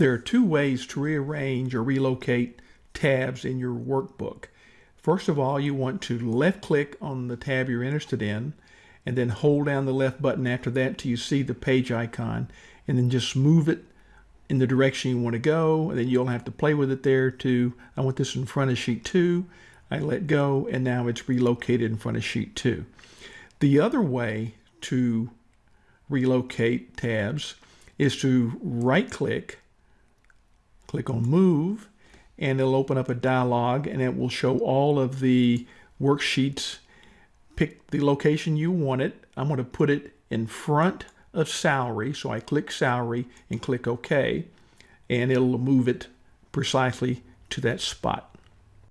There are two ways to rearrange or relocate tabs in your workbook. First of all, you want to left click on the tab you're interested in and then hold down the left button after that till you see the page icon and then just move it in the direction you want to go. And then you'll have to play with it there to I want this in front of sheet 2 I let go and now it's relocated in front of sheet 2 the other way to relocate tabs is to right click click on move and it'll open up a dialog and it will show all of the worksheets. Pick the location you want it. I'm going to put it in front of salary so I click salary and click OK and it'll move it precisely to that spot